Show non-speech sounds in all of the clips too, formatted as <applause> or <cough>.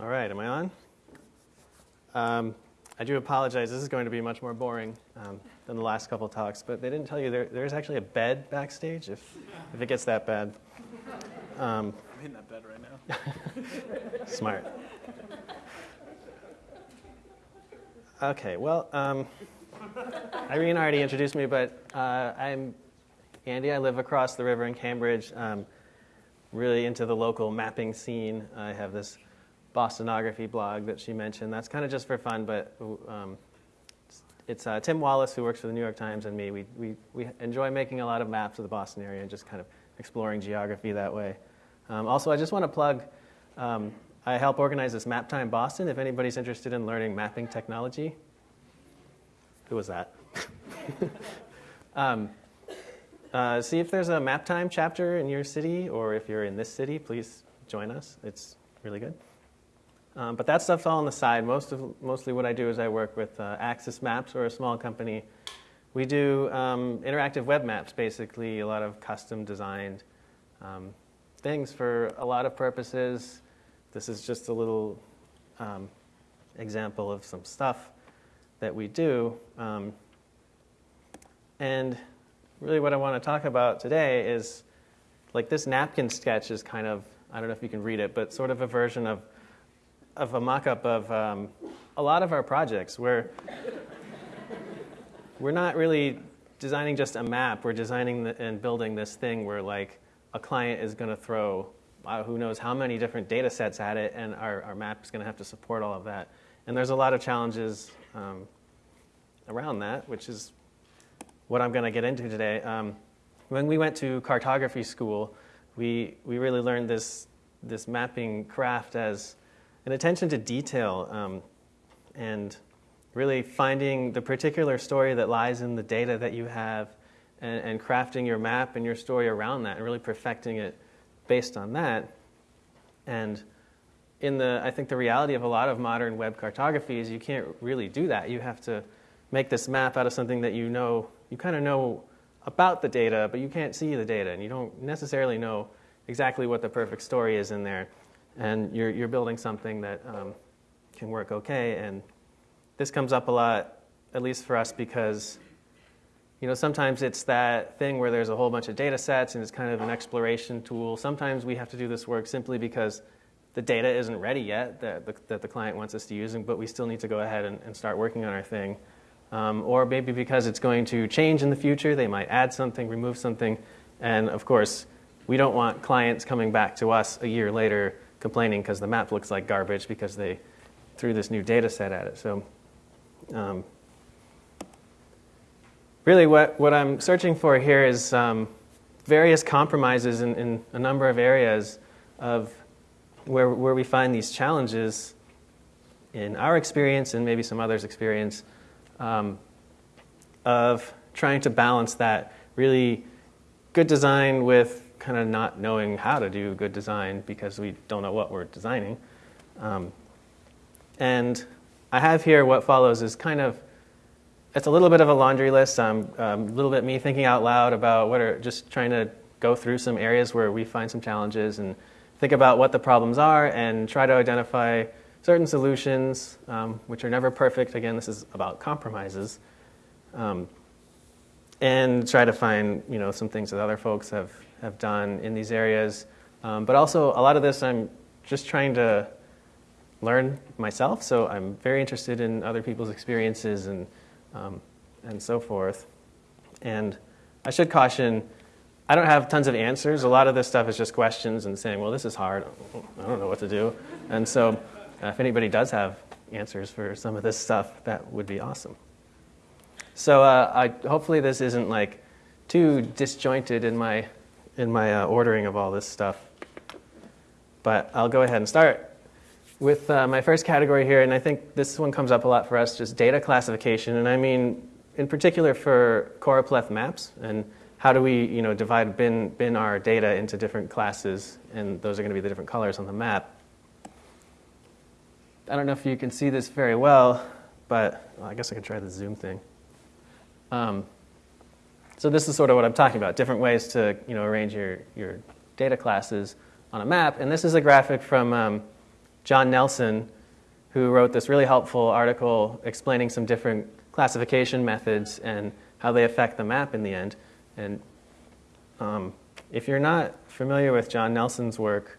All right, am I on? Um, I do apologize. This is going to be much more boring um, than the last couple talks, but they didn't tell you there, there's actually a bed backstage if, if it gets that bad. Um, I'm in that bed right now. <laughs> smart. Okay, well, um, Irene already introduced me, but uh, I'm Andy. I live across the river in Cambridge. Um, really into the local mapping scene. I have this Bostonography blog that she mentioned. That's kind of just for fun, but um, it's uh, Tim Wallace, who works for the New York Times, and me. We, we, we enjoy making a lot of maps of the Boston area and just kind of exploring geography that way. Um, also, I just want to plug um, I help organize this Map Time Boston. If anybody's interested in learning mapping technology, who was that? <laughs> um, uh, see if there's a Map Time chapter in your city, or if you're in this city, please join us. It's really good. Um, but that stuff's all on the side. Most of, mostly what I do is I work with uh, Axis Maps or a small company. We do um, interactive web maps, basically, a lot of custom designed um, things for a lot of purposes. This is just a little um, example of some stuff that we do. Um, and really what I want to talk about today is like this napkin sketch is kind of, I don't know if you can read it, but sort of a version of of a mock-up of um, a lot of our projects where we're not really designing just a map. We're designing the, and building this thing where like a client is going to throw uh, who knows how many different data sets at it, and our, our map is going to have to support all of that. And there's a lot of challenges um, around that, which is what I'm going to get into today. Um, when we went to cartography school, we, we really learned this, this mapping craft as an attention to detail um, and really finding the particular story that lies in the data that you have and, and, crafting your map and your story around that and really perfecting it based on that. And in the, I think the reality of a lot of modern web cartography is you can't really do that. You have to make this map out of something that you know, you kind of know about the data, but you can't see the data, and you don't necessarily know exactly what the perfect story is in there and you're, you're building something that um, can work okay. And this comes up a lot, at least for us, because you know, sometimes it's that thing where there's a whole bunch of data sets and it's kind of an exploration tool. Sometimes we have to do this work simply because the data isn't ready yet that the, that the client wants us to use, but we still need to go ahead and, and start working on our thing. Um, or maybe because it's going to change in the future, they might add something, remove something, and of course, we don't want clients coming back to us a year later complaining because the map looks like garbage because they threw this new data set at it. So um, really what, what I'm searching for here is um, various compromises in, in, a number of areas of where, where we find these challenges in our experience and maybe some others' experience um, of trying to balance that really good design with kind of not knowing how to do good design because we don't know what we're designing. Um, and I have here what follows is kind of, it's a little bit of a laundry list. Um, um, a little bit me thinking out loud about what are, just trying to go through some areas where we find some challenges and think about what the problems are and try to identify certain solutions, um, which are never perfect. Again, this is about compromises. Um, and try to find you know, some things that other folks have have done in these areas. Um, but also, a lot of this I'm just trying to learn myself, so I'm very interested in other people's experiences and, um, and so forth. And I should caution, I don't have tons of answers. A lot of this stuff is just questions and saying, well, this is hard. I don't know what to do. And so uh, if anybody does have answers for some of this stuff, that would be awesome. So uh, I, hopefully this isn't like too disjointed in my in my uh, ordering of all this stuff. But I'll go ahead and start with uh, my first category here, and I think this one comes up a lot for us, just data classification. And I mean, in particular for choropleth maps, and how do we you know, divide, bin, bin our data into different classes, and those are going to be the different colors on the map. I don't know if you can see this very well, but well, I guess I could try the zoom thing. Um, so this is sort of what I'm talking about, different ways to you know, arrange your, your data classes on a map. And this is a graphic from um, John Nelson, who wrote this really helpful article explaining some different classification methods and how they affect the map in the end. And um, if you're not familiar with John Nelson's work,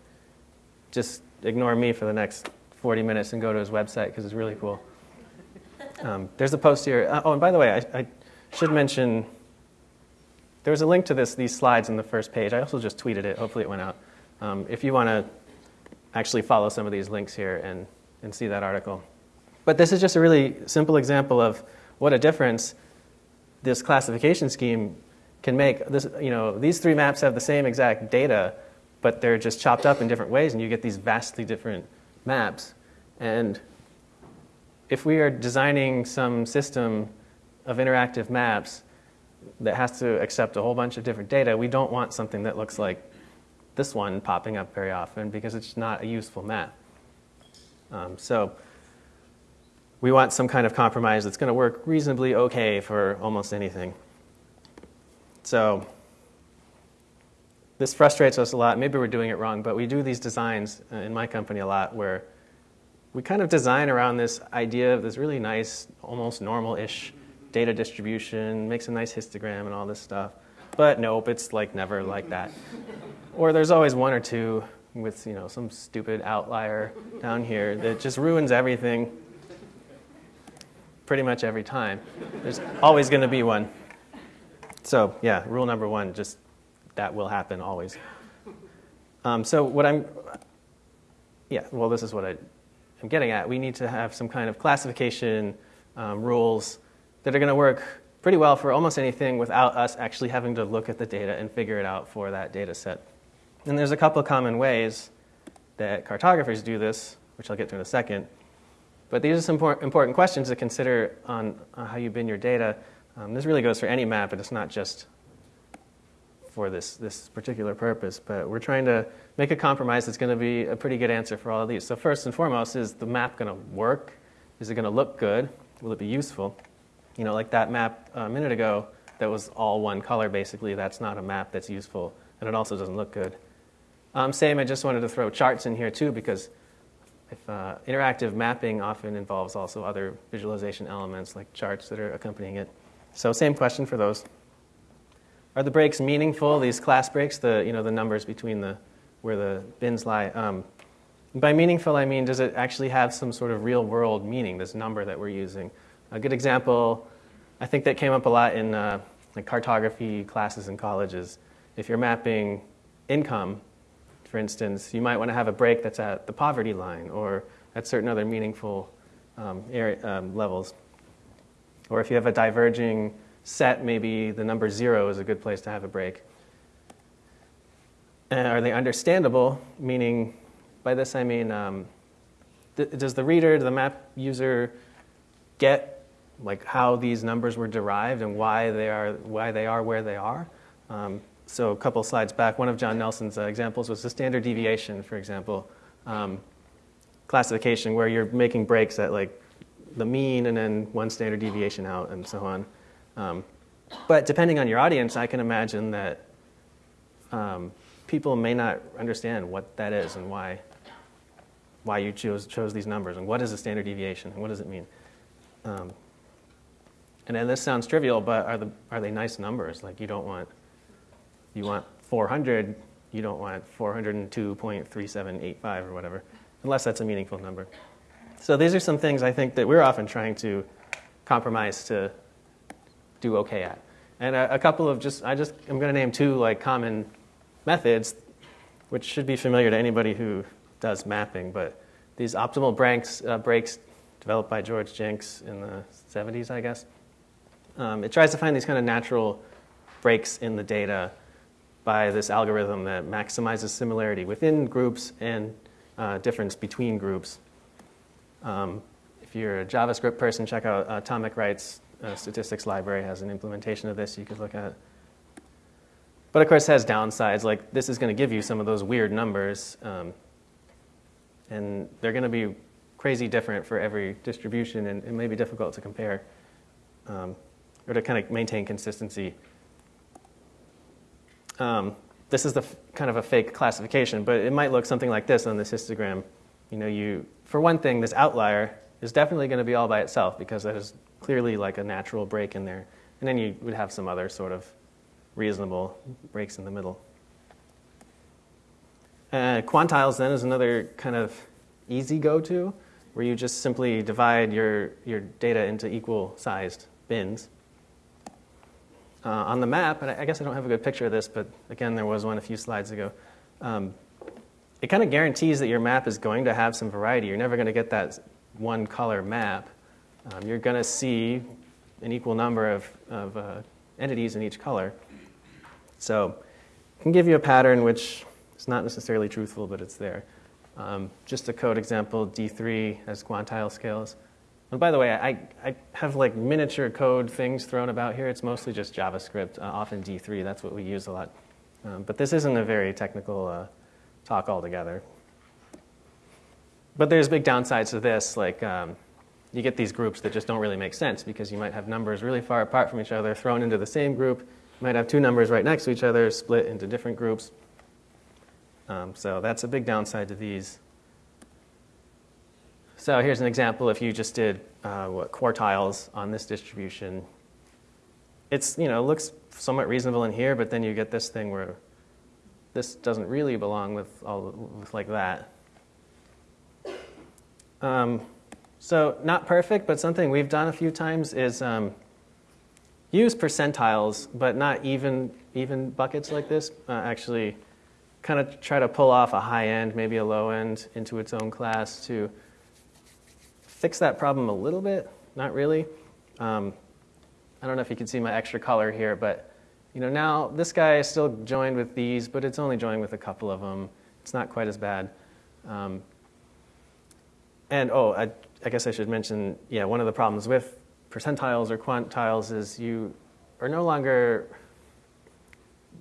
just ignore me for the next 40 minutes and go to his website because it's really cool. <laughs> Um, there's a post here. Uh, oh, and by the way, I, I, should mention there was a link to this, these slides in the first page. I also just tweeted it. Hopefully, it went out. Um, if you want to actually follow some of these links here and, and see that article. But this is just a really simple example of what a difference this classification scheme can make. This, you know, these three maps have the same exact data, but they're just chopped up in different ways, and you get these vastly different maps. And if we are designing some system of interactive maps that has to accept a whole bunch of different data, we don't want something that looks like this one popping up very often because it's not a useful map. Um, so we want some kind of compromise that's going to work reasonably okay for almost anything. So this frustrates us a lot. Maybe we're doing it wrong, but we do these designs uh, in my company a lot where we kind of design around this idea of this really nice, almost normal-ish data distribution, makes a nice histogram and all this stuff. But nope, it's like never like that. or there's always one or two with you know some stupid outlier down here that just ruins everything pretty much every time. There's always going to be one. So yeah, rule number one, just that will happen always. Um, so what I'm, yeah, well, this is what I, am getting at. We need to have some kind of classification um, rules that are going to work pretty well for almost anything without us actually having to look at the data and figure it out for that data set. And there's a couple of common ways that cartographers do this, which I'll get to in a second. But these are some important questions to consider on, how you bin your data. Um, this really goes for any map, but it's not just for this, this particular purpose. But we're trying to make a compromise that's going to be a pretty good answer for all of these. So first and foremost, is the map going to work? Is it going to look good? Will it be useful? You know, like that map a minute ago that was all one color, basically, that's not a map that's useful, and it also doesn't look good. Um, same, I just wanted to throw charts in here too, because if, uh, interactive mapping often involves also other visualization elements like charts that are accompanying it. So same question for those. Are the breaks meaningful, these class breaks, the, you know, the numbers between the, where the bins lie? Um, by meaningful, I mean, does it actually have some sort of real world meaning, this number that we're using? A good example, I think that came up a lot in uh, like cartography classes in colleges. If you're mapping income, for instance, you might want to have a break that's at the poverty line or at certain other meaningful um, area, um, levels. Or if you have a diverging set, maybe the number zero is a good place to have a break. And are they understandable? Meaning, by this I mean, um, th- does the reader, the map user, get like how these numbers were derived and why they are why they are where they are? Um, so a couple slides back, one of John Nelson's uh, examples was the standard deviation, for example, um, classification where you're making breaks at like the mean and then one standard deviation out and so on. Um, but depending on your audience, I can imagine that um, people may not understand what that is and why why you chose chose these numbers and what is a standard deviation and what does it mean. And then this sounds trivial, but are the are they nice numbers? Like you don't want you want 400, you don't want 402.3785 or whatever, unless that's a meaningful number. So these are some things I think that we're often trying to compromise to do okay at. And a, a couple of just, I just, I'm going to name two like common methods, which should be familiar to anybody who does mapping, but these optimal breaks, uh, breaks developed by George Jenks in the 70s, I guess. Um, it tries to find these kind of natural breaks in the data by this algorithm that maximizes similarity within groups and uh, difference between groups. Um, if you're a JavaScript person, check out Tom MacWright's uh, statistics library has an implementation of this you could look at. But of course, it has downsides. Like this is going to give you some of those weird numbers, um, and they're going to be crazy different for every distribution, and it may be difficult to compare um, or to kind of maintain consistency um, this is the kind of a fake classification, but it might look something like this on this histogram. you know, you, for one thing, this outlier is definitely going to be all by itself because that is clearly like a natural break in there. And then you would have some other sort of reasonable breaks in the middle. Uh, quantiles then is another kind of easy go-to where you just simply divide your, your data into equal sized bins. Uh, on the map, and I guess I don't have a good picture of this, but again, there was one a few slides ago. Um, it kind of guarantees that your map is going to have some variety. You're never going to get that one color map. Um, you're going to see an equal number of, of uh, entities in each color. So it can give you a pattern which is not necessarily truthful, but it's there. Um, just a code example, D3 has quantile scales. And by the way, I, I have like miniature code things thrown about here. It's mostly just JavaScript, uh, often D3. That's what we use a lot. Um, but this isn't a very technical uh, talk altogether. But there's big downsides to this. Like um, you get these groups that just don't really make sense because you might have numbers really far apart from each other thrown into the same group. You might have two numbers right next to each other split into different groups. Um, so that's a big downside to these. So here's an example if you just did uh, what quartiles on this distribution. It's, you know, looks somewhat reasonable in here, but then you get this thing where this doesn't really belong with all with like that. Um, so not perfect, but something we've done a few times is um, use percentiles, but not even even buckets like this. Uh, actually, kind of try to pull off a high end, maybe a low end, into its own class to fix that problem a little bit. Not really. Um, I don't know if you can see my extra color here, but you know now this guy is still joined with these, but it's only joined with a couple of them. It's not quite as bad. Um, and oh, I, I guess I should mention, yeah, one of the problems with percentiles or quantiles is you are no longer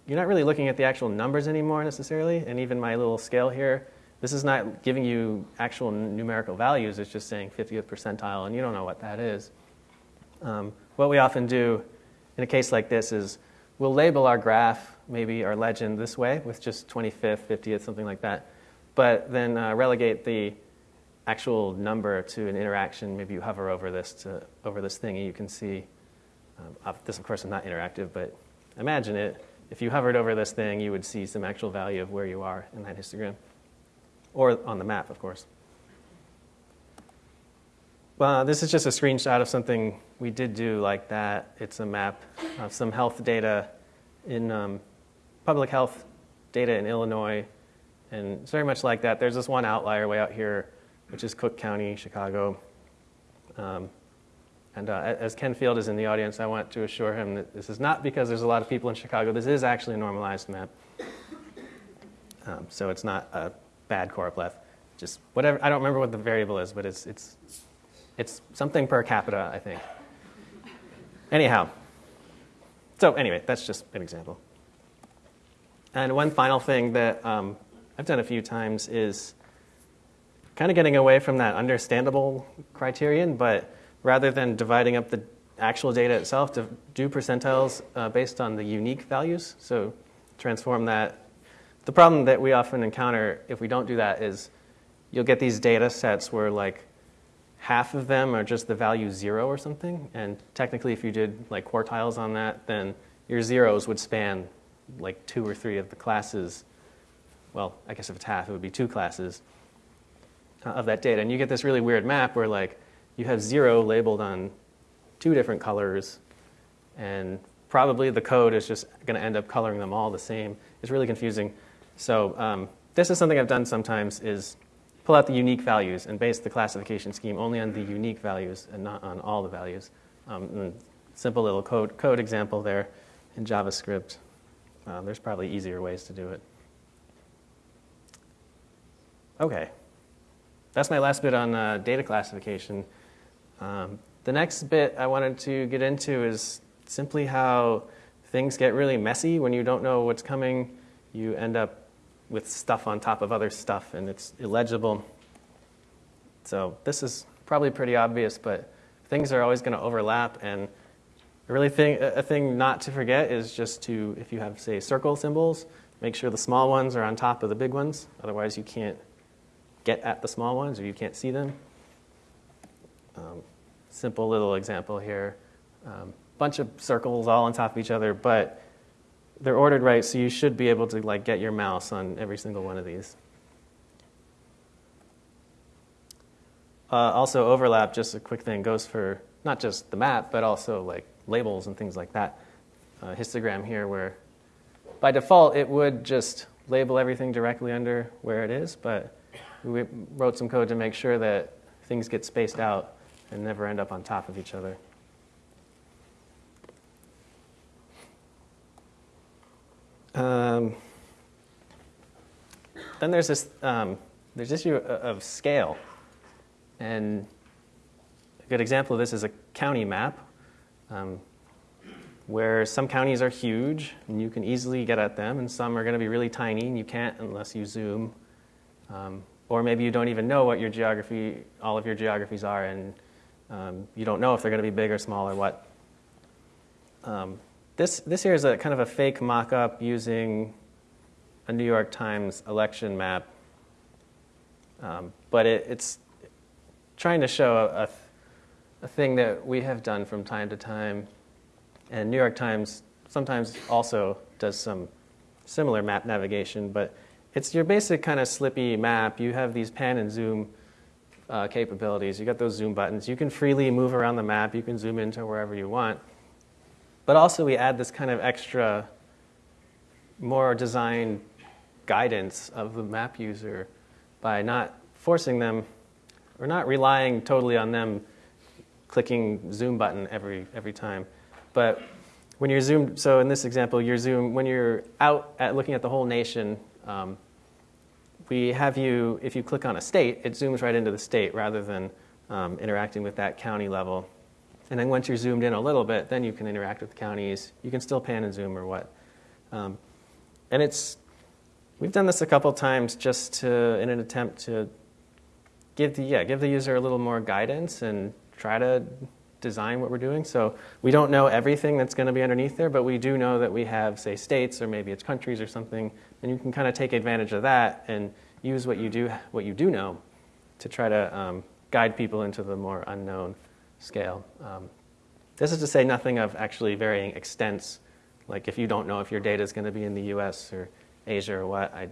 you're not really looking at the actual numbers anymore necessarily. And even my little scale here, this is not giving you actual numerical values. It's just saying 50th percentile, and you don't know what that is. Um, what we often do in a case like this is we'll label our graph, maybe our legend this way with just 25th, 50th, something like that, but then uh, relegate the actual number to an interaction. Maybe you hover over this to over this thing, and you can see. Um, this, of course, is not interactive, but imagine it if you hovered over this thing, you would see some actual value of where you are in that histogram, or on the map, of course. Well, this is just a screenshot of something we did do like that. It's a map of some health data in um, public health data in Illinois, and it's very much like that. There's this one outlier way out here, which is Cook County, Chicago. Um, and uh, as Ken Field is in the audience, I want to assure him that this is not because there's a lot of people in Chicago. This is actually a normalized map. Um, so it's not a bad choropleth. Just whatever, I don't remember what the variable is, but it's, it's, it's something per capita, I think. Anyhow, so anyway, that's just an example. And one final thing that um, I've done a few times is kind of getting away from that understandable criterion, but rather than dividing up the actual data itself to do percentiles uh, based on the unique values. So transform that. The problem that we often encounter if we don't do that is you'll get these data sets where like half of them are just the value zero or something. And technically, if you did like quartiles on that, then your zeros would span like two or three of the classes. Well, I guess if it's half, it would be two classes uh, of that data. And you get this really weird map where like you have zero labeled on two different colors, and probably the code is just going to end up coloring them all the same. It's really confusing. So um, this is something I've done sometimes is pull out the unique values and base the classification scheme only on the unique values and not on all the values. Um, simple little code, code example there in JavaScript. Uh, there's probably easier ways to do it. Okay. That's my last bit on uh, data classification. Um, the next bit I wanted to get into is simply how things get really messy when you don't know what's coming. You end up with stuff on top of other stuff and it's illegible. So this is probably pretty obvious, but things are always going to overlap. And a really thing, a thing not to forget is just to, if you have, say, circle symbols, make sure the small ones are on top of the big ones. Otherwise, you can't get at the small ones or you can't see them. Um, simple little example here. Um, bunch of circles all on top of each other, but they're ordered right, so you should be able to like get your mouse on every single one of these. Uh, also, overlap, just a quick thing, goes for not just the map, but also like labels and things like that. Uh, histogram here, where by default it would just label everything directly under where it is, but we wrote some code to make sure that things get spaced out and never end up on top of each other. Um, then there's this um, there's issue of scale, and a good example of this is a county map, um, where some counties are huge and you can easily get at them, and some are going to be really tiny and you can't unless you zoom. Um, or maybe you don't even know what your geography, all of your geographies are, and um, you don't know if they're going to be big or small or what. Um, this, this here is a kind of a fake mock-up using a New York Times election map, um, but it, it's trying to show a, a thing that we have done from time to time, and New York Times sometimes also does some similar map navigation, but it's your basic kind of slippy map. You have these pan and zoom uh, capabilities. You got those zoom buttons. You can freely move around the map. You can zoom into wherever you want. But also we add this kind of extra, more design guidance of the map user by not forcing them, or not relying totally on them clicking zoom button every, every time. But when you're zoomed, so in this example, you're zoom, when you're out at looking at the whole nation, um, we have you, if you click on a state, it zooms right into the state rather than um, interacting with that county level. And then once you're zoomed in a little bit, then you can interact with the counties. You can still pan and zoom or what. Um, and it's, we've done this a couple times just to, in an attempt to give the, yeah, give the user a little more guidance and try to design what we're doing. So we don't know everything that's going to be underneath there, but we do know that we have, say, states or maybe it's countries or something, and you can kind of take advantage of that and use what you do, what you do know to try to um, guide people into the more unknown scale. Um, this is to say nothing of actually varying extents. Like if you don't know if your data is going to be in the US or Asia or what, I,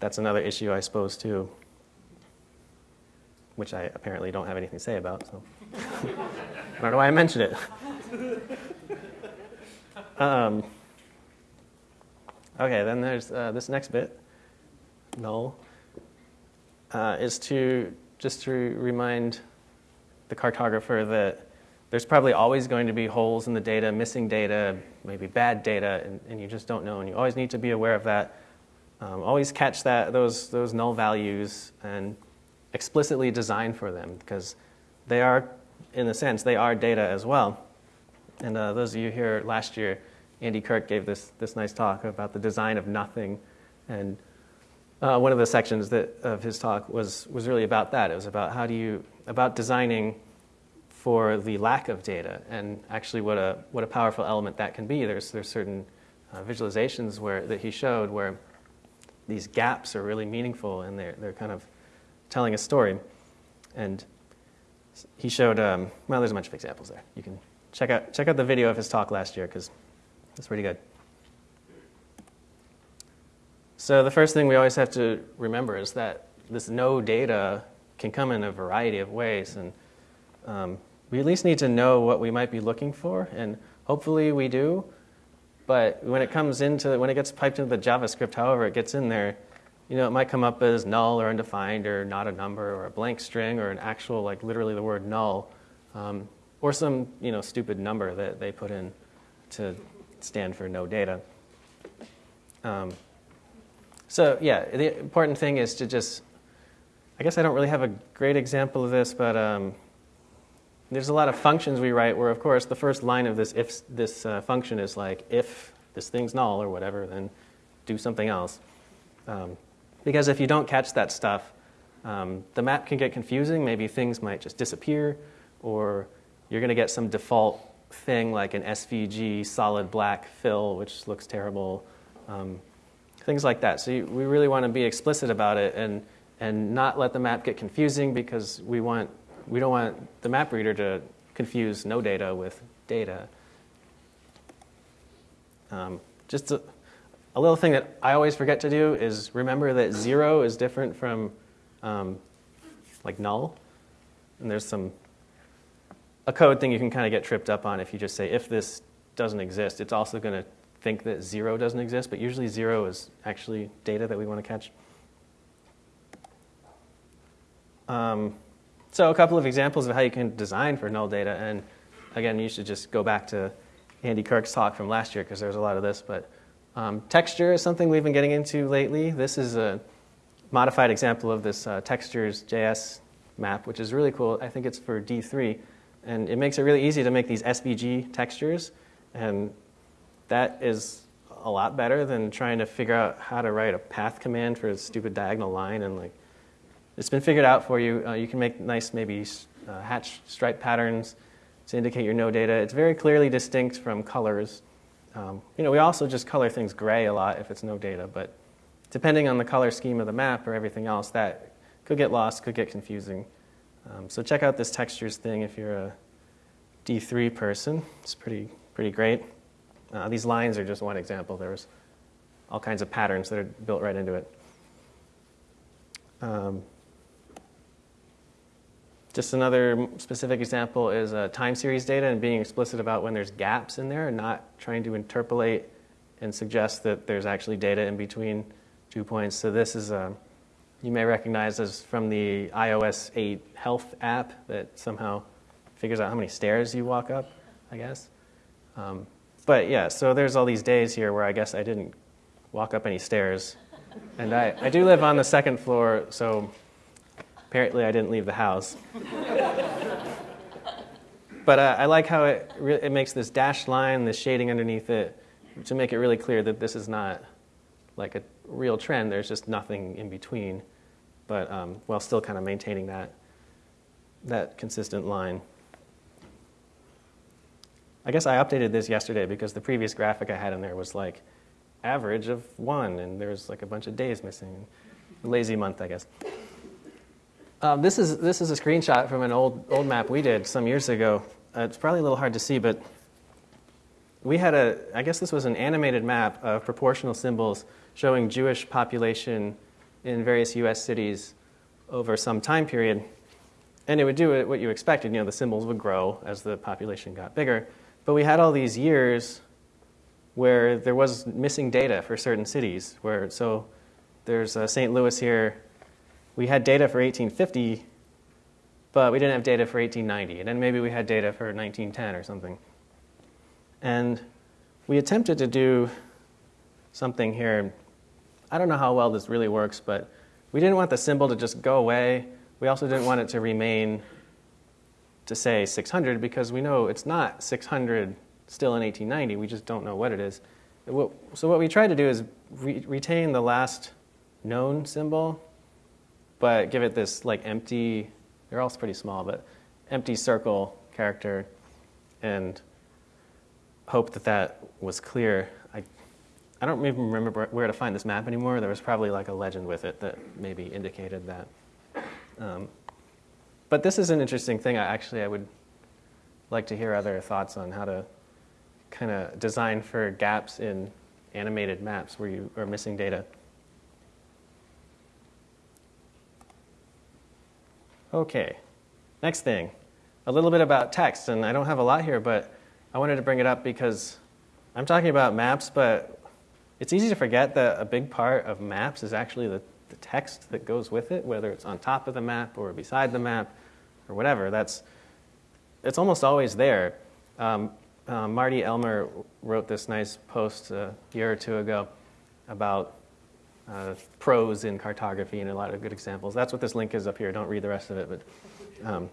that's another issue, I suppose, too, which I apparently don't have anything to say about. So <laughs> I don't know why I mentioned it. <laughs> Um, okay, then there's uh, this next bit, null, uh, is to just to remind the cartographer that there's probably always going to be holes in the data, missing data, maybe bad data, and, and you just don't know. And you always need to be aware of that. Um, always catch that, those, those null values and explicitly design for them because they are, in a sense, they are data as well. And uh, those of you here last year, Andy Kirk gave this, this nice talk about the design of nothing. And uh, one of the sections that, of his talk was, was really about that. It was about how do you, about designing for the lack of data and actually what a, what a powerful element that can be. There's, there's certain uh, visualizations where, that he showed where these gaps are really meaningful and they're, they're kind of telling a story. And he showed, um, well, there's a bunch of examples there. You can check out, check out the video of his talk last year because it's pretty good. So the first thing we always have to remember is that this no data can come in a variety of ways. And um, we at least need to know what we might be looking for, and hopefully we do. But when it comes into, when it gets piped into the JavaScript, however it gets in there, you know, it might come up as null or undefined or not a number or a blank string or an actual, like literally the word null, um, or some, you know, stupid number that they put in to stand for no data. Um, so yeah, the important thing is to just, I guess I don't really have a great example of this, but um, there's a lot of functions we write where, of course, the first line of this if this uh, function is like if this thing's null or whatever, then do something else. Um, because if you don't catch that stuff, um, the map can get confusing. Maybe things might just disappear, or you're going to get some default thing like an SVG solid black fill, which looks terrible. Um, things like that. So you, we really want to be explicit about it and and not let the map get confusing because we want we don't want the map reader to confuse no data with data. Um, just a, a, little thing that I always forget to do is remember that zero is different from um, like null. And there's some a code thing you can kind of get tripped up on if you just say if this doesn't exist, it's also going to think that zero doesn't exist, but usually zero is actually data that we want to catch. Um, so a couple of examples of how you can design for null data, and again, you should just go back to Andy Kirk's talk from last year because there's a lot of this. But um, texture is something we've been getting into lately. This is a modified example of this uh, textures JS map, which is really cool. I think it's for D3, and it makes it really easy to make these SVG textures, and that is a lot better than trying to figure out how to write a path command for a stupid diagonal line and like it's been figured out for you. Uh, you can make nice, maybe uh, hatch stripe patterns to indicate your no data. It's very clearly distinct from colors. Um, you know, we also just color things gray a lot if it's no data, but depending on the color scheme of the map or everything else, that could get lost, could get confusing. Um, so check out this textures thing if you're a D3 person. It's pretty, pretty great. Uh, these lines are just one example. There's all kinds of patterns that are built right into it. Um, just another specific example is uh, time series data and being explicit about when there's gaps in there and not trying to interpolate and suggest that there's actually data in between two points. So this is, uh, you may recognize as from the iOS 8 health app that somehow figures out how many stairs you walk up, I guess. Um, but yeah, so there's all these days here where I guess I didn't walk up any stairs. And I, I do live on the second floor, so Apparently, I didn't leave the house. but uh, I like how it, it makes this dashed line, this shading underneath it, to make it really clear that this is not like a real trend. There's just nothing in between, but um, while still kind of maintaining that, that consistent line. I guess I updated this yesterday because the previous graphic I had in there was like average of one, and there's like a bunch of days missing. Lazy month, I guess. Um, this, is, this is a screenshot from an old, old map we did some years ago. Uh, it's probably a little hard to see, but we had a, I guess this was an animated map of proportional symbols showing Jewish population in various US cities over some time period. And it would do what you expected. You know, the symbols would grow as the population got bigger. But we had all these years where there was missing data for certain cities. Where so there's uh, St. Louis here, we had data for 1850, but we didn't have data for 1890. And then maybe we had data for 1910 or something. And we attempted to do something here. I don't know how well this really works, but we didn't want the symbol to just go away. We also didn't want it to remain to say 600 because we know it's not 600 still in 1890. We just don't know what it is. So what we try to do is re- retain the last known symbol but give it this like empty, they're all pretty small, but empty circle character and hope that that was clear. I, I don't even remember where to find this map anymore. There was probably like a legend with it that maybe indicated that. Um, but this is an interesting thing. I actually I would like to hear other thoughts on how to kind of design for gaps in animated maps where you are missing data. Okay, next thing, a little bit about text. And I don't have a lot here, but I wanted to bring it up because I'm talking about maps, but it's easy to forget that a big part of maps is actually the, the text that goes with it, whether it's on top of the map or beside the map or whatever. That's, it's almost always there. Um, uh, Marty Elmer wrote this nice post a year or two ago about uh, prose in cartography and a lot of good examples. That's what this link is up here. Don't read the rest of it. But um,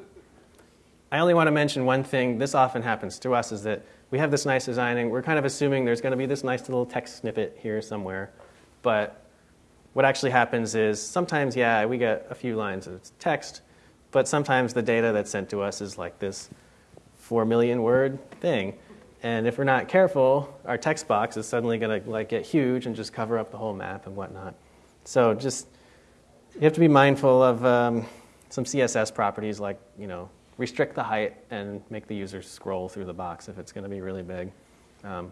I only want to mention one thing. This often happens to us is that we have this nice designing. We're kind of assuming there's going to be this nice little text snippet here somewhere. But what actually happens is sometimes, yeah, we get a few lines of text, but sometimes the data that's sent to us is like this 4 million word thing. And if we're not careful, our text box is suddenly going to like get huge and just cover up the whole map and whatnot. So just you have to be mindful of um, some CSS properties like, you know, restrict the height and make the user scroll through the box if it's going to be really big. Um,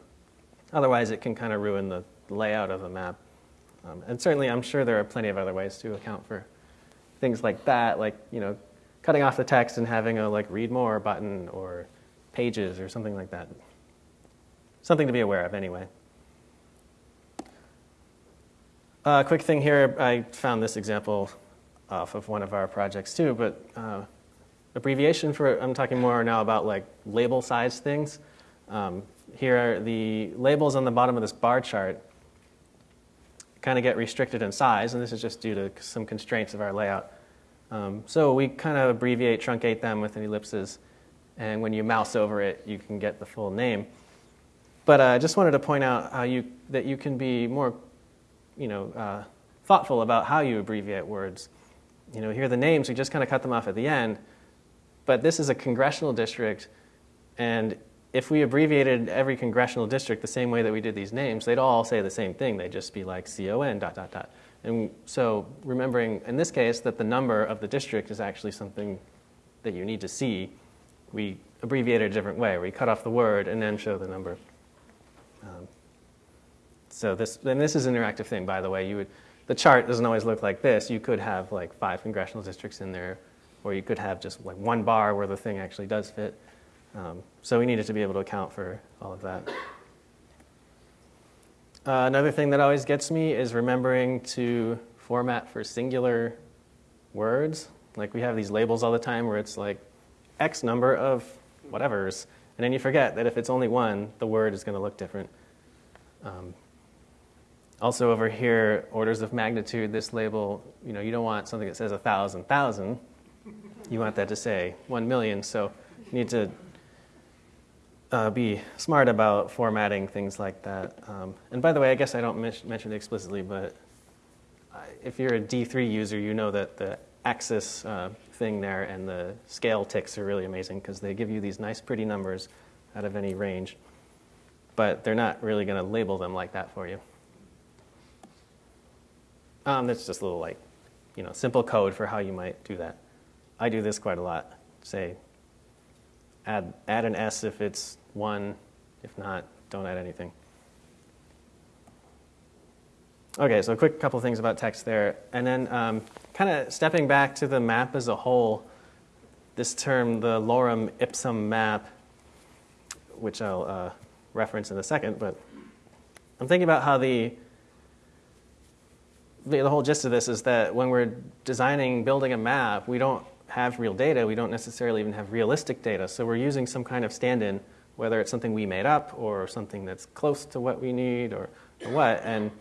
otherwise, it can kind of ruin the layout of the map. Um, and certainly, I'm sure there are plenty of other ways to account for things like that, like, you know, cutting off the text and having a like read more button or pages or something like that. Something to be aware of anyway. A uh, quick thing here, I found this example off of one of our projects too, but uh, abbreviation for, I'm talking more now about like label size things. Um, here are the labels on the bottom of this bar chart kind of get restricted in size, and this is just due to some constraints of our layout. Um, so we kind of abbreviate, truncate them with an ellipses, and when you mouse over it, you can get the full name. But uh, I just wanted to point out how you, that you can be more you know, uh, thoughtful about how you abbreviate words. You know, here are the names, we just kind of cut them off at the end, but this is a congressional district, and if we abbreviated every congressional district the same way that we did these names, they'd all say the same thing. They'd just be like CON dot dot dot. And so remembering in this case that the number of the district is actually something that you need to see, we abbreviate it a different way. We cut off the word and then show the number. Um, so this, and this is an interactive thing, by the way. You would, the chart doesn't always look like this. You could have like five congressional districts in there, or you could have just like one bar where the thing actually does fit. Um, so we needed to be able to account for all of that. Uh, another thing that always gets me is remembering to format for singular words. Like we have these labels all the time where it's like X number of whatevers, and then you forget that if it's only one, the word is going to look different. Um, also over here, orders of magnitude, this label, you know, you don't want something that says a thousand thousand. You want that to say one million. So you need to uh, be smart about formatting things like that. Um, and by the way, I guess I don't mention it explicitly, but if you're a D3 user, you know that the axis uh, thing there and the scale ticks are really amazing because they give you these nice, pretty numbers out of any range. But they're not really going to label them like that for you. Um, that's just a little like, you know, simple code for how you might do that. I do this quite a lot. Say, add, add an S if it's one. If not, don't add anything. Okay, so a quick couple things about text there. And then um, kind of stepping back to the map as a whole, this term, the lorem ipsum map, which I'll uh, reference in a second, but I'm thinking about how the the whole gist of this is that when we're designing, building a map, we don't have real data. We don't necessarily even have realistic data. So we're using some kind of stand-in, whether it's something we made up or something that's close to what we need or, or what, and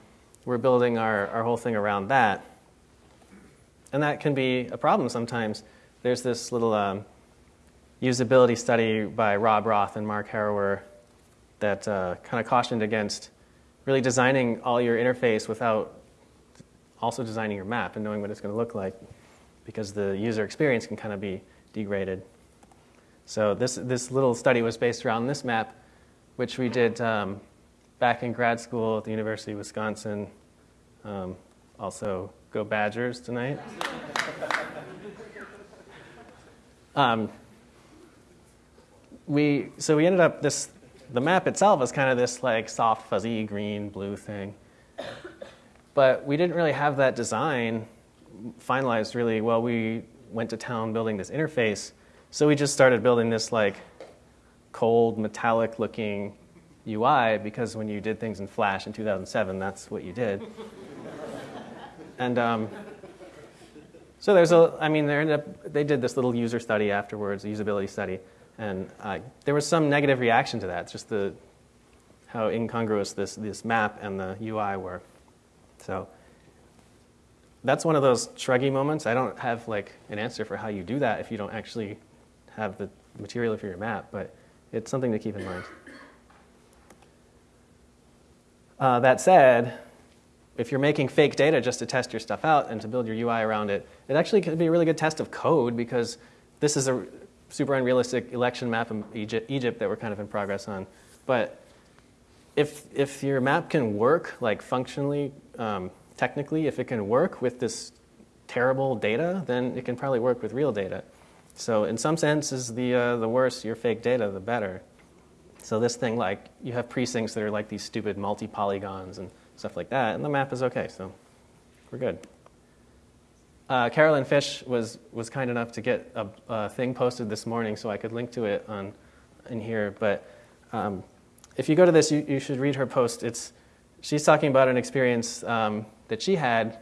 we're building our, our whole thing around that. And that can be a problem sometimes. There's this little um, usability study by Rob Roth and Mark Harrower that uh, kind of cautioned against really designing all your interface without also designing your map and knowing what it's going to look like because the user experience can kind of be degraded. So this, this little study was based around this map, which we did um, back in grad school at the University of Wisconsin. Um, also, go Badgers tonight. <laughs> um, we, so we ended up, this, the map itself is kind of this like soft, fuzzy green, blue thing. But we didn't really have that design finalized really well. We went to town building this interface. So we just started building this like cold, metallic looking UI because when you did things in Flash in 2007, that's what you did. <laughs> and um, so there's a, I mean, they ended up, they did this little user study afterwards, a usability study, and uh, there was some negative reaction to that. Just the how incongruous this this map and the UI were. So that's one of those shruggy moments. I don't have like an answer for how you do that if you don't actually have the material for your map, but it's something to keep in mind. Uh, that said, if you're making fake data just to test your stuff out and to build your UI around it, it actually could be a really good test of code because this is a super unrealistic election map in Egypt, Egypt that we're kind of in progress on. But if, if your map can work, like functionally, um, technically, if it can work with this terrible data, then it can probably work with real data. So in some senses, the, uh, the worse your fake data, the better. So this thing, like, you have precincts that are like these stupid multi-polygons and stuff like that, and the map is okay, so we're good. Uh, Carolyn Fish was, was kind enough to get a, a, thing posted this morning so I could link to it on, in here, but um, if you go to this, you, you should read her post. It's, she's talking about an experience um, that she had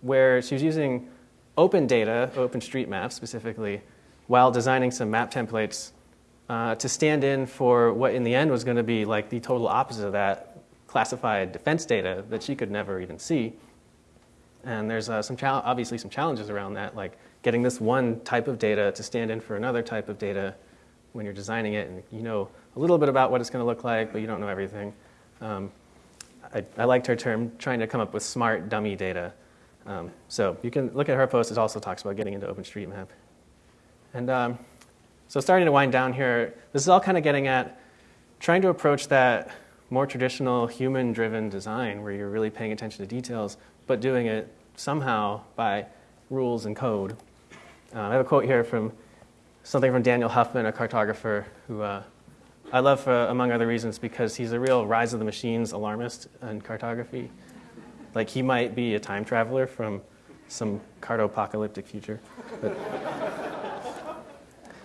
where she was using open data, OpenStreetMap specifically, while designing some map templates uh, to stand in for what in the end was going to be like the total opposite of that classified defense data that she could never even see. And there's uh, some obviously some challenges around that, like getting this one type of data to stand in for another type of data when you're designing it, and you know a little bit about what it's going to look like, but you don't know everything. Um, I, I, liked her term, trying to come up with smart dummy data. Um, so you can look at her post. It also talks about getting into OpenStreetMap. And um, so starting to wind down here, this is all kind of getting at trying to approach that more traditional human-driven design where you're really paying attention to details, but doing it somehow by rules and code. Uh, I have a quote here from something from Daniel Huffman, a cartographer who uh, I love for, among other reasons because he's a real rise of the machines alarmist in cartography. Like he might be a time traveler from some cartopocalyptic future. <laughs>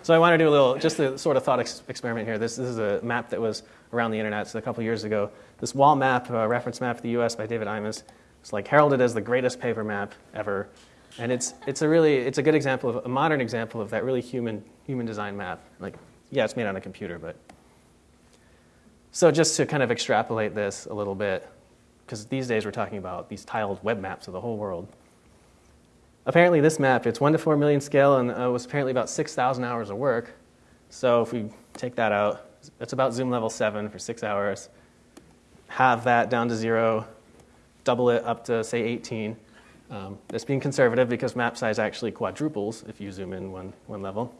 So I want to do a little, just a sort of thought ex- experiment here. This, this, is a map that was around the internet so a couple years ago. This wall map, uh, reference map of the U.S. by David Imus, it's like heralded as the greatest paper map ever. And it's, it's a really, it's a good example of, a modern example of that really human, human design map. Like, yeah, it's made on a computer, but. So just to kind of extrapolate this a little bit, because these days we're talking about these tiled web maps of the whole world. Apparently this map, it's 1 to 4 million scale and uh, was apparently about 6,000 hours of work. So if we take that out, it's about zoom level 7 for 6 hours. Have that down to 0, double it up to, say, 18. Um, it's being conservative because map size actually quadruples if you zoom in one, one level.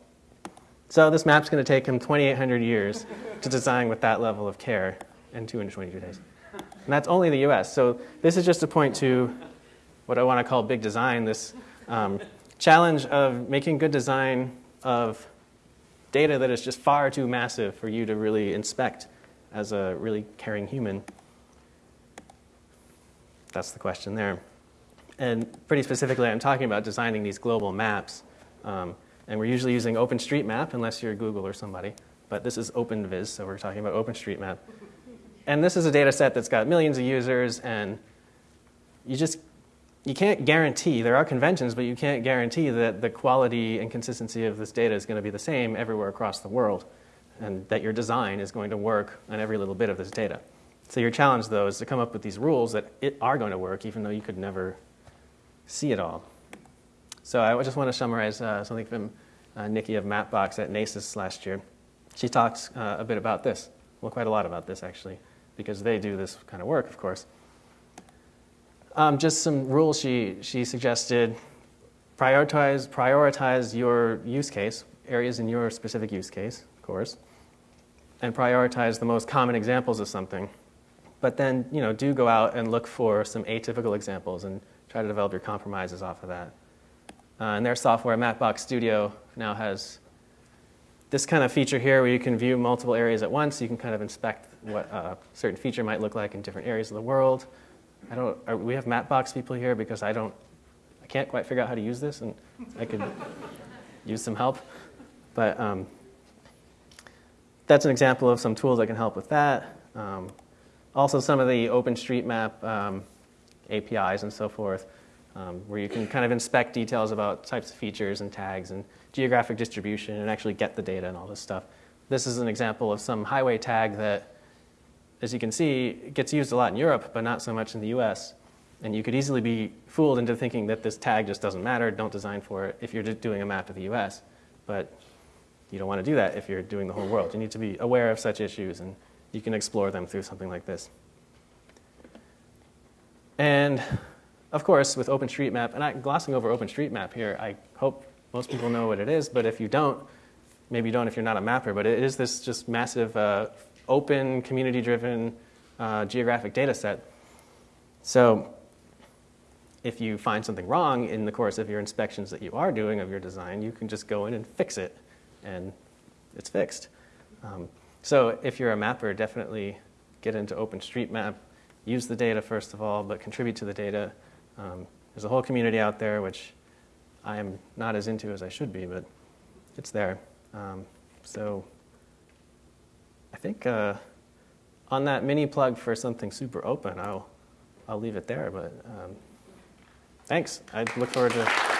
So this map's going to take him 2,800 years to design with that level of care in 222 days. And that's only the US. So this is just a point to what I want to call big design, this um, challenge of making good design of data that is just far too massive for you to really inspect as a really caring human. That's the question there. And pretty specifically, I'm talking about designing these global maps. Um, and we're usually using OpenStreetMap, unless you're Google or somebody. But this is OpenVis, so we're talking about OpenStreetMap. And this is a data set that's got millions of users, and you just you can't guarantee, there are conventions, but you can't guarantee that the quality and consistency of this data is going to be the same everywhere across the world, and that your design is going to work on every little bit of this data. So your challenge, though, is to come up with these rules that it are going to work, even though you could never see it all. So I just want to summarize uh, something from uh, Nikki of Mapbox at NACIS last year. She talks uh, a bit about this, well, quite a lot about this actually, because they do this kind of work, of course. Um, just some rules she, she suggested. Prioritize, prioritize your use case, areas in your specific use case, of course, and prioritize the most common examples of something. But then, you know, do go out and look for some atypical examples and try to develop your compromises off of that. Uh, and their software, Mapbox Studio, now has this kind of feature here where you can view multiple areas at once. You can kind of inspect what a certain feature might look like in different areas of the world. I don't, are, we have Mapbox people here because I don't, I can't quite figure out how to use this and I could <laughs> use some help. But um, that's an example of some tools that can help with that. Um, also some of the OpenStreetMap um, APIs and so forth, um, where you can kind of inspect details about types of features and tags and geographic distribution and actually get the data and all this stuff. This is an example of some highway tag that, as you can see, gets used a lot in Europe, but not so much in the US. And you could easily be fooled into thinking that this tag just doesn't matter, don't design for it if you're doing a map of the US. But you don't want to do that if you're doing the whole world. You need to be aware of such issues, and you can explore them through something like this. And of course, with OpenStreetMap, and I'm glossing over OpenStreetMap here, I hope most people know what it is, but if you don't, maybe you don't if you're not a mapper, but it is this just massive uh, open, community-driven uh, geographic data set. So if you find something wrong in the course of your inspections that you are doing of your design, you can just go in and fix it, and it's fixed. Um, so if you're a mapper, definitely get into OpenStreetMap. Use the data first of all, but contribute to the data. Um, there's a whole community out there which I am not as into as I should be, but it's there. Um, so I think uh, on that mini plug for something super open, I'll I'll leave it there. But um, thanks. I look forward to.